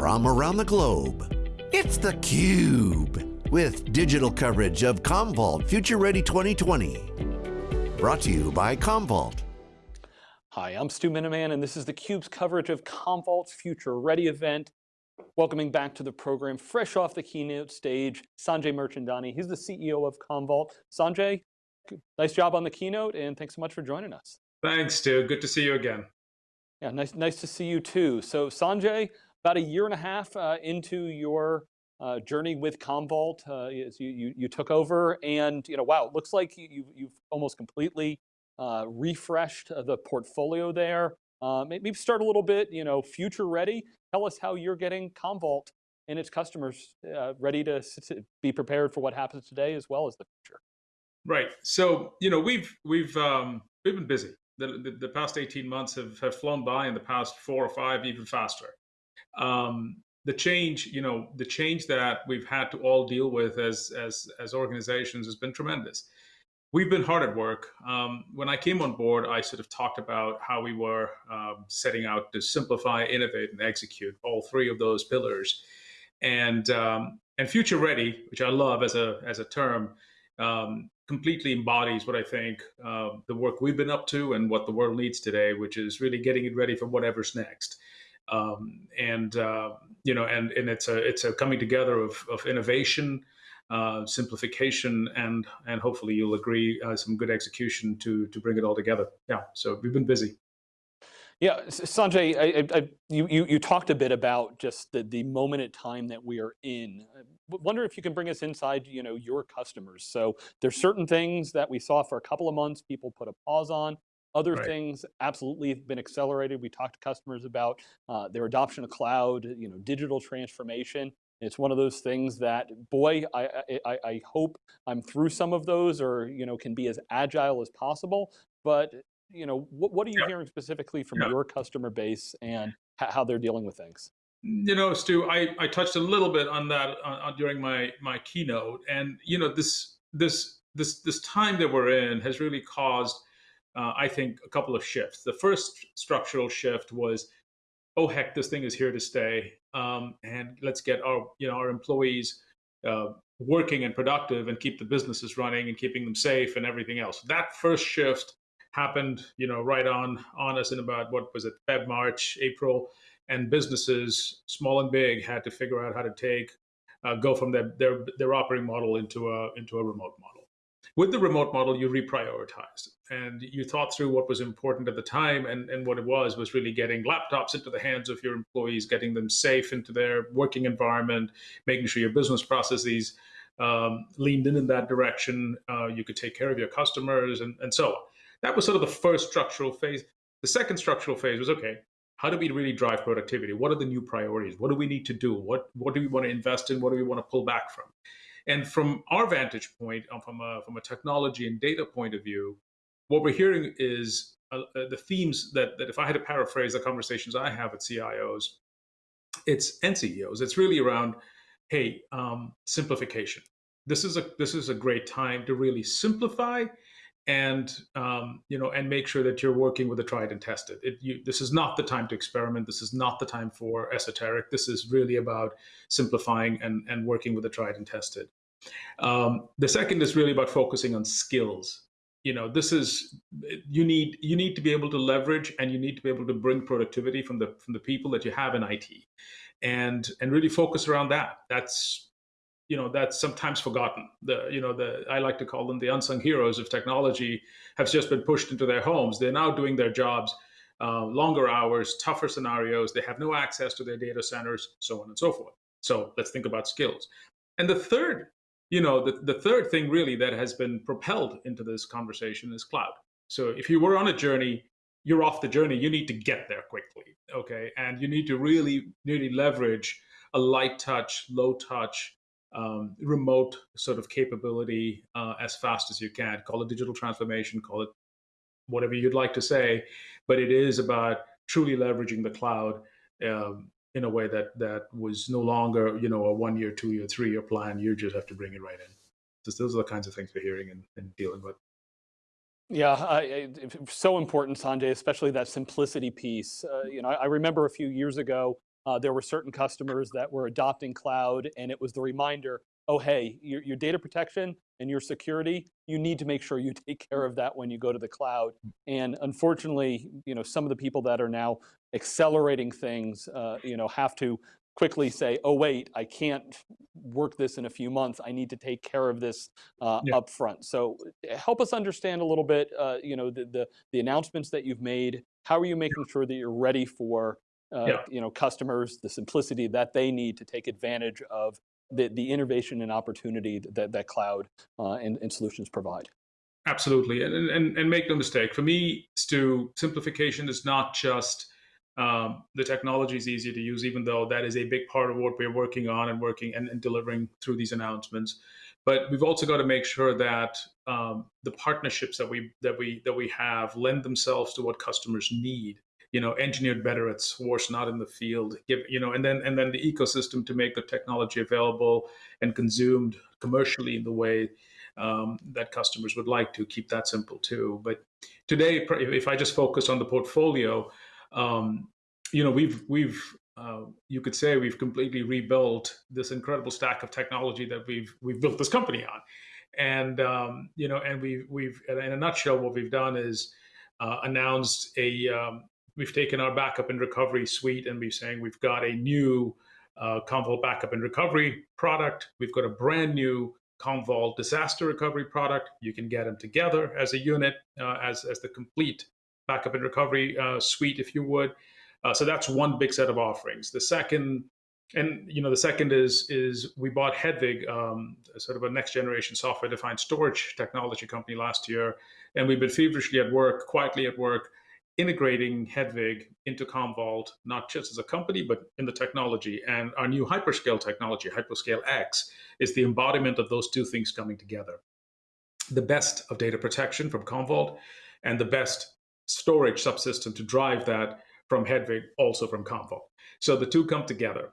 from around the globe. It's theCUBE, with digital coverage of Commvault Future Ready 2020. Brought to you by Commvault. Hi, I'm Stu Miniman, and this is theCUBE's coverage of Commvault's Future Ready event. Welcoming back to the program, fresh off the keynote stage, Sanjay Mirchandani. He's the CEO of Commvault. Sanjay, nice job on the keynote, and thanks so much for joining us. Thanks, Stu. Good to see you again. Yeah, nice, nice to see you too. So Sanjay, about a year and a half uh, into your uh, journey with Commvault, uh, you, you, you, took over and, you know, wow, it looks like you, you've almost completely uh, refreshed the portfolio there. Uh, maybe start a little bit, you know, future ready. Tell us how you're getting Commvault and its customers uh, ready to, be prepared for what happens today as well as the future. Right. So, you know, we've, we've, um, we've been busy the, the, the, past 18 months have, have flown by in the past four or five even faster um, the change you know the change that we've had to all deal with as as as organizations has been tremendous. We've been hard at work. Um, when i came on board i sort of talked about how we were um, setting out to simplify innovate and execute all three of those pillars. And um, and future ready which i love as a as a term um, completely embodies what I think uh, the work we've been up to and what the world needs today, which is really getting it ready for whatever's next. Um, and uh, you know, and and it's a it's a coming together of of innovation, uh, simplification, and and hopefully you'll agree uh, some good execution to to bring it all together. Yeah, so we've been busy. Yeah, Sanjay, I, I, you, you, you, talked a bit about just the, the moment in time that we are in. I wonder if you can bring us inside you know, your customers. So there's certain things that we saw for a couple of months, people put a pause on. Other right. things absolutely have been accelerated. We talked to customers about uh, their adoption of cloud, you know, digital transformation. It's one of those things that, boy, I, I, I hope I'm through some of those or you know can be as agile as possible. But you know, what, what are you hearing specifically from your customer base and how they're dealing with things? You know, Stu, I, I touched a little bit on that uh, during my my keynote, and you know, this this this this time that we're in has really caused, uh, I think, a couple of shifts. The first structural shift was, oh heck, this thing is here to stay, um, and let's get our you know our employees uh, working and productive, and keep the businesses running and keeping them safe and everything else. That first shift happened, you know, right on on us in about what was it, Feb, March, April, and businesses, small and big, had to figure out how to take uh, go from their, their their operating model into a into a remote model. With the remote model, you reprioritized and you thought through what was important at the time, and, and what it was was really getting laptops into the hands of your employees, getting them safe into their working environment, making sure your business processes um, leaned in in that direction. Uh, you could take care of your customers and, and so on. That was sort of the first structural phase. The second structural phase was, okay, how do we really drive productivity? What are the new priorities? What do we need to do? What, what do we want to invest in? What do we want to pull back from? And from our vantage point, um, from a, from a technology and data point of view, what we're hearing is uh, uh, the themes that, that if I had to paraphrase the conversations I have with CIOs, it's and CEOs, it's really around, hey, um, simplification. This is a this is a great time to really simplify and um, you know and make sure that you're working with a tried and tested. It, you, this is not the time to experiment. This is not the time for esoteric. This is really about simplifying and, and working with a tried and tested. Um, the second is really about focusing on skills. You know this is you need you need to be able to leverage and you need to be able to bring productivity from the from the people that you have in it and and really focus around that. That's you know that's sometimes forgotten. The you know the i like to call them the unsung heroes of technology have just been pushed into their homes. They're now doing their jobs uh, longer hours tougher scenarios. They have no access to their data centers so on and so forth. So let's think about skills. And the third you know the, the third thing really that has been propelled into this conversation is cloud. So if you were on a journey you're off the journey you need to get there quickly okay? And you need to really really leverage a light touch low touch um, remote sort of capability uh, as fast as you can. Call it digital transformation, call it whatever you'd like to say, but it is about truly leveraging the cloud um, in a way that that was no longer you know a one year, two year, three year plan. You just have to bring it right in. So those are the kinds of things we're hearing and, and dealing with. Yeah, I, I, so important, Sanjay, especially that simplicity piece. Uh, you know, I, I remember a few years ago, uh, there were certain customers that were adopting cloud and it was the reminder, oh, hey, your, your data protection and your security, you need to make sure you take care of that when you go to the cloud. And unfortunately, you know, some of the people that are now accelerating things, uh, you know, have to quickly say, oh wait, I can't work this in a few months. I need to take care of this uh, Yeah. up front. So uh, help us understand a little bit, uh, you know, the, the, the announcements that you've made. How are you making sure that you're ready for, uh, Yeah. you know, customers, the simplicity that they need to take advantage of the, the innovation and opportunity that, that cloud uh, and, and solutions provide? Absolutely, and, and and make no mistake. For me, Stu, simplification is not just um, the technology is easier to use, even though that is a big part of what we're working on and working and, and delivering through these announcements. But we've also got to make sure that um, the partnerships that we that we that we have lend themselves to what customers need. You know, engineered better at source, not in the field. Give you know, and then and then the ecosystem to make the technology available and consumed commercially in the way um, that customers would like to. Keep that simple too. But today, if I just focus on the portfolio, um, you know, we've we've uh, you could say we've completely rebuilt this incredible stack of technology that we've we've built this company on, and um, you know, and we've we've in a nutshell, what we've done is uh, announced a um, we've taken our backup and recovery suite and we're saying we've got a new uh, Commvault backup and recovery product. We've got a brand new Commvault disaster recovery product. You can get them together as a unit, uh, as as the complete backup and recovery uh, suite, if you would. Uh, so that's one big set of offerings. The second, and you know, the second is is we bought Hedvig, um, sort of a next generation software defined storage technology company last year, and we've been feverishly at work, quietly at work, integrating Hedvig into Commvault, not just as a company, but in the technology. And our new hyperscale technology, Hyperscale X, is the embodiment of those two things coming together. The best of data protection from Commvault and the best storage subsystem to drive that from Hedvig, also from Commvault. So the two come together.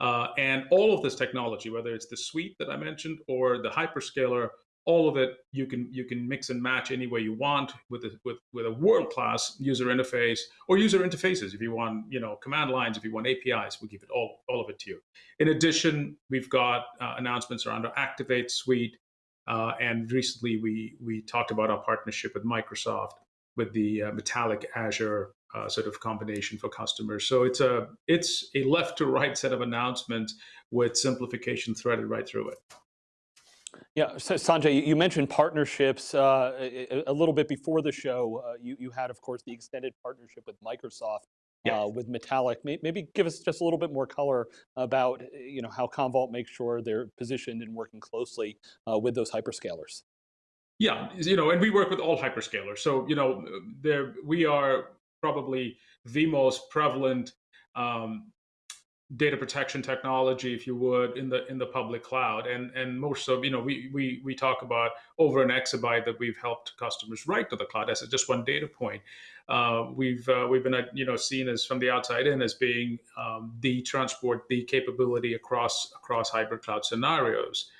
Uh, and all of this technology, whether it's the suite that I mentioned or the hyperscaler, all of it you can you can mix and match any way you want with a, with with a world class user interface or user interfaces if you want you know command lines if you want APIs we give it all all of it to you. In addition, we've got uh, announcements around our Activate suite, uh, and recently we we talked about our partnership with Microsoft with the uh, Metallic Azure uh, sort of combination for customers. So it's a it's a left to right set of announcements with simplification threaded right through it. Yeah, so Sanjay, you- mentioned partnerships uh, a, a little bit before the show. Uh, you, you had, of course, the extended partnership with Microsoft, Yeah. uh, with Metallic. Maybe give us just a little bit more color about, uh, you know, how Commvault makes sure they're positioned and working closely uh, with those hyperscalers. Yeah, you know, and we work with all hyperscalers. So you know, there we are probably the most prevalent um, data protection technology, if you would, in the in the public cloud. And and most of you know, we we we talk about over an exabyte that we've helped customers write to the cloud. That's just one data point. Uh, we've uh, we've been uh, you know seen as from the outside in as being um, the transport, the capability across across hybrid cloud scenarios.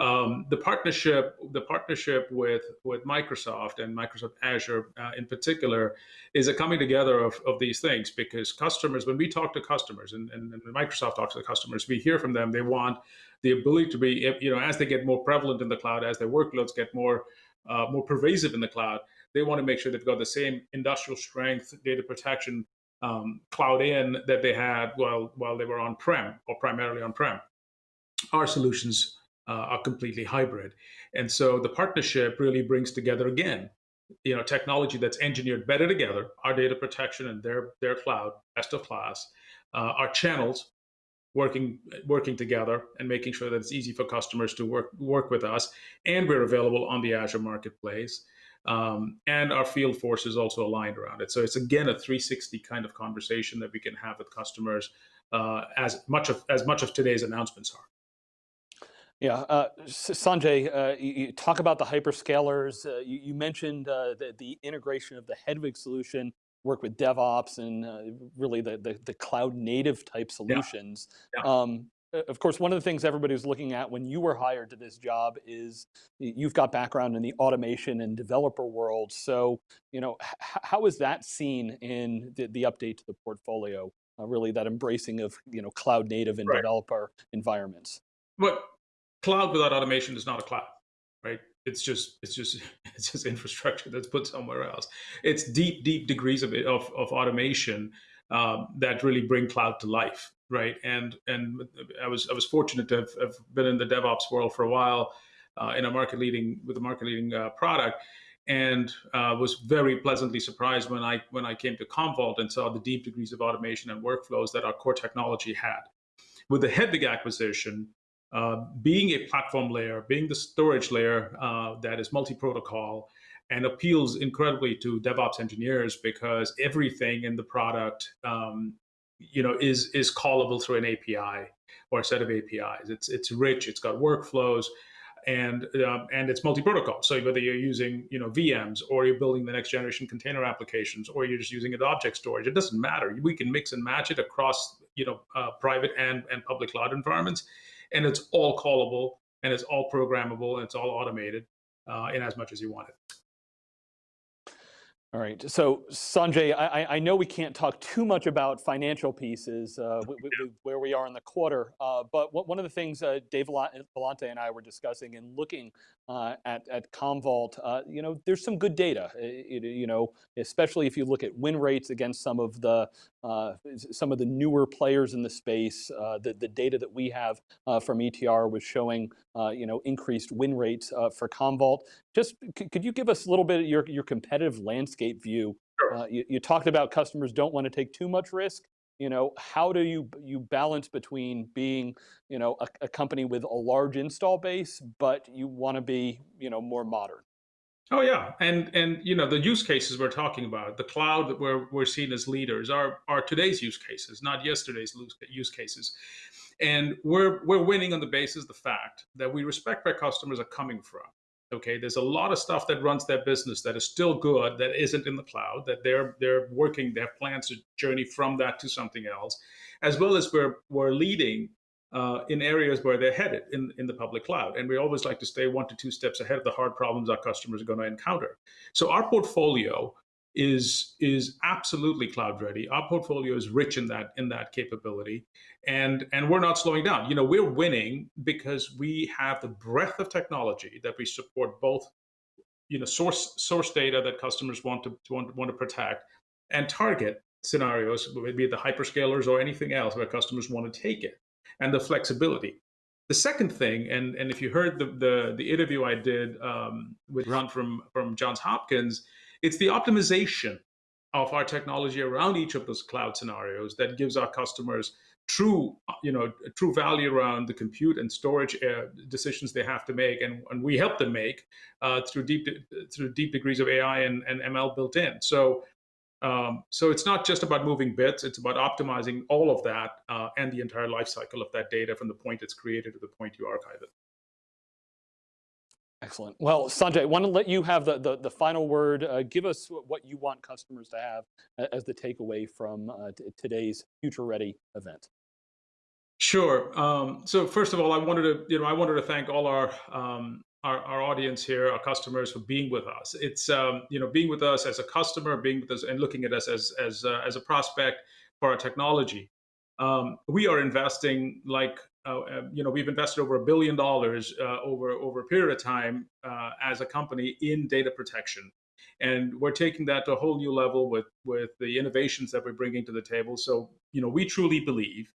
Um, the partnership, the partnership with with Microsoft and Microsoft Azure uh, in particular, is a coming together of, of these things because customers, when we talk to customers and, and, and Microsoft talks to customers, we hear from them they want the ability to be, you know, as they get more prevalent in the cloud, as their workloads get more uh, more pervasive in the cloud, they want to make sure they've got the same industrial strength data protection um, cloud in that they had while while they were on prem or primarily on prem. Our solutions are completely hybrid, and so the partnership really brings together again you know technology that's engineered better together our data protection and their their cloud best of class uh, our channels working working together and making sure that it's easy for customers to work work with us and we're available on the azure marketplace um, and our field force is also aligned around it. So it's again a 360 kind of conversation that we can have with customers uh, as much of as much of today's announcements are Yeah, uh, Sanjay, uh, you, you talk about the hyperscalers. Uh, you, you mentioned uh, the, the integration of the Hedvig solution, work with DevOps, and uh, really the, the, the cloud native type solutions. Yeah. Um, uh, of course, one of the things everybody was looking at when you were hired to this job is you've got background in the automation and developer world. So, you know, how is that seen in the, the update to the portfolio uh, really that embracing of you know cloud native and Right. developer environments. But cloud without automation is not a cloud, right? It's just it's just it's just infrastructure that's put somewhere else. It's deep deep degrees of of, of automation um, that really bring cloud to life, right? And and I was I was fortunate to have, have been in the DevOps world for a while uh, in a market leading with a market leading uh, product, and uh, was very pleasantly surprised when I when I came to Commvault and saw the deep degrees of automation and workflows that our core technology had. With the Hedvig acquisition, uh, being a platform layer, being the storage layer uh, that is multi-protocol and appeals incredibly to DevOps engineers because everything in the product, um, you know, is is callable through an API or a set of APIs. It's it's rich. It's got workflows, and um, and it's multi-protocol. So whether you're using you know VMs or you're building the next generation container applications or you're just using it object storage, it doesn't matter. We can mix and match it across you know uh, private and and public cloud environments and it's all callable and it's all programmable and it's all automated uh, in as much as you want it. All right, so Sanjay, I, I know we can't talk too much about financial pieces uh, with where we are in the quarter, uh, but one of the things uh, Dave Vellante and I were discussing and looking uh, at, at Commvault, uh, you know, there's some good data, you know, especially if you look at win rates against some of the uh, some of the newer players in the space. the, the data that we have from ETR was showing, you know, increased win rates for Commvault. Just could you give us a little bit of your, your competitive landscape view? Sure. Uh, you, you, talked about customers don't want to take too much risk. You know, how do you you balance between being, you know, a, a company with a large install base, but you want to be, you know, more modern? Oh yeah, and and you know the use cases we're talking about, the cloud that we're we're seen as leaders are are today's use cases, not yesterday's use cases, and we're we're winning on the basis of the fact that we respect where customers are coming from. Okay, there's a lot of stuff that runs their business that is still good that isn't in the cloud. That they're they're working, they have plans to journey from that to something else, as well as we're we're leading uh, in areas where they're headed in, in the public cloud. And we always like to stay one to two steps ahead of the hard problems our customers are going to encounter. So our portfolio is is absolutely cloud ready. Our portfolio is rich in that in that capability, and and we're not slowing down. You know, we're winning because we have the breadth of technology that we support both, you know, source source data that customers want to want, want to protect, and target scenarios, maybe the hyperscalers or anything else where customers want to take it, and the flexibility. The second thing, and and if you heard the the, the interview I did um, with Ron from from Johns Hopkins it's the optimization of our technology around each of those cloud scenarios that gives our customers true, you know, true value around the compute and storage uh, decisions they have to make, and, and we help them make uh, through deep through deep degrees of AI and, and ML built in. So. Um, so it's not just about moving bits; it's about optimizing all of that uh, and the entire life cycle of that data from the point it's created to the point you archive it. Excellent. Well, Sanjay, I want to let you have the, the, the final word. Uh, give us what you want customers to have as the takeaway from uh, today's Future Ready event. Sure. Um, so first of all, I wanted to, you know, I wanted to thank all our, um, our, our audience here, our customers for being with us. It's, um, you know, being with us as a customer, being with us and looking at us as, as, uh, as a prospect for our technology. Um, we are investing like uh, um, you know, we've invested over a billion dollars uh, over over a period of time uh, as a company in data protection, and we're taking that to a whole new level with with the innovations that we're bringing to the table. So, you know, we truly believe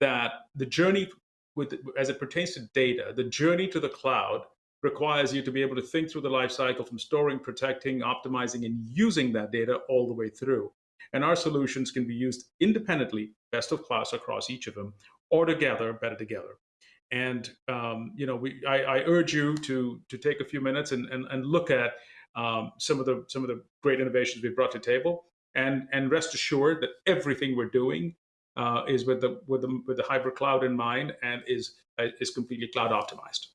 that the journey with as it pertains to data, the journey to the cloud requires you to be able to think through the life cycle from storing, protecting, optimizing, and using that data all the way through. And our solutions can be used independently, best of class across each of them, or together, better together. And um, you know, we, I, I, urge you to to take a few minutes and and, and look at um, some of the some of the great innovations we've brought to table, and and rest assured that everything we're doing uh, is with the with the with the hybrid cloud in mind and is uh, is completely cloud optimized.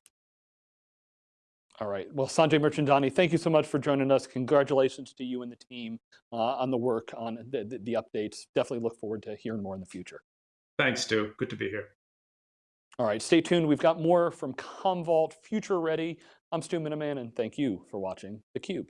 All right. Well, Sanjay Mirchandani, thank you so much for joining us. Congratulations to you and the team uh, on the work on the, the, the updates. Definitely look forward to hearing more in the future. Thanks, Stu. Good to be here. All right, stay tuned. We've got more from Commvault Future Ready. I'm Stu Miniman, and thank you for watching theCUBE.